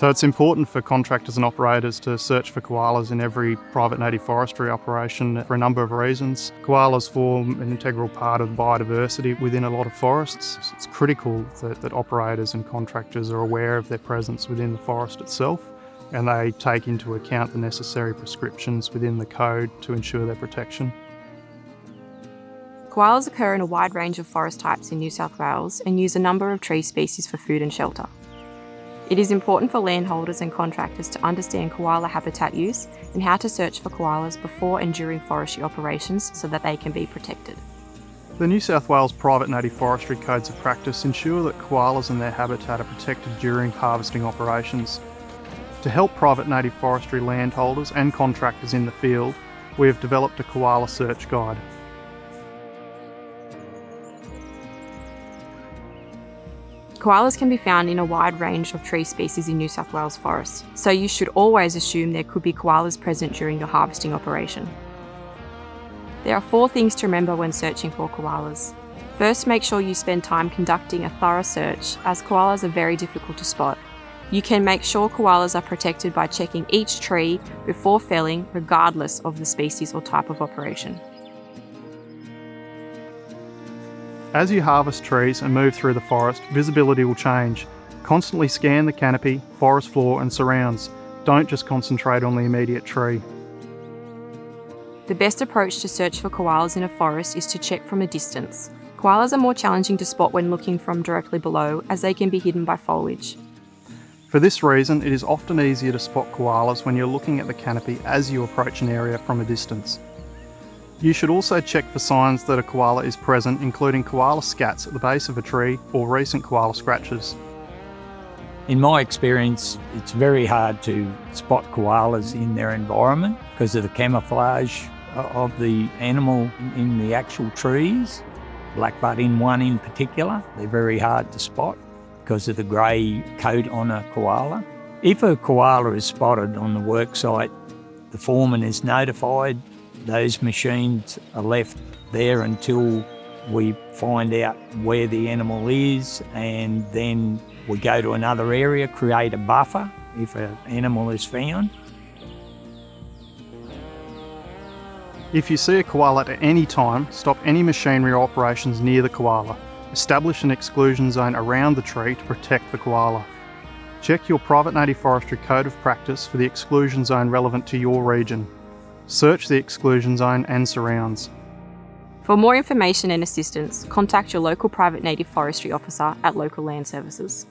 So it's important for contractors and operators to search for koalas in every private native forestry operation for a number of reasons. Koalas form an integral part of biodiversity within a lot of forests. It's critical that, that operators and contractors are aware of their presence within the forest itself and they take into account the necessary prescriptions within the code to ensure their protection. Koalas occur in a wide range of forest types in New South Wales and use a number of tree species for food and shelter. It is important for landholders and contractors to understand koala habitat use and how to search for koalas before and during forestry operations so that they can be protected. The New South Wales Private Native Forestry Codes of Practice ensure that koalas and their habitat are protected during harvesting operations. To help private native forestry landholders and contractors in the field, we have developed a koala search guide. Koalas can be found in a wide range of tree species in New South Wales forests, so you should always assume there could be koalas present during your harvesting operation. There are four things to remember when searching for koalas. First, make sure you spend time conducting a thorough search, as koalas are very difficult to spot. You can make sure koalas are protected by checking each tree before felling, regardless of the species or type of operation. As you harvest trees and move through the forest, visibility will change. Constantly scan the canopy, forest floor and surrounds. Don't just concentrate on the immediate tree. The best approach to search for koalas in a forest is to check from a distance. Koalas are more challenging to spot when looking from directly below as they can be hidden by foliage. For this reason, it is often easier to spot koalas when you're looking at the canopy as you approach an area from a distance. You should also check for signs that a koala is present, including koala scats at the base of a tree or recent koala scratches. In my experience, it's very hard to spot koalas in their environment because of the camouflage of the animal in the actual trees. Black in one in particular, they're very hard to spot because of the grey coat on a koala. If a koala is spotted on the worksite, the foreman is notified those machines are left there until we find out where the animal is and then we go to another area, create a buffer if an animal is found. If you see a koala at any time, stop any machinery operations near the koala. Establish an exclusion zone around the tree to protect the koala. Check your private native forestry code of practice for the exclusion zone relevant to your region. Search the exclusion zone and surrounds. For more information and assistance, contact your local private native forestry officer at Local Land Services.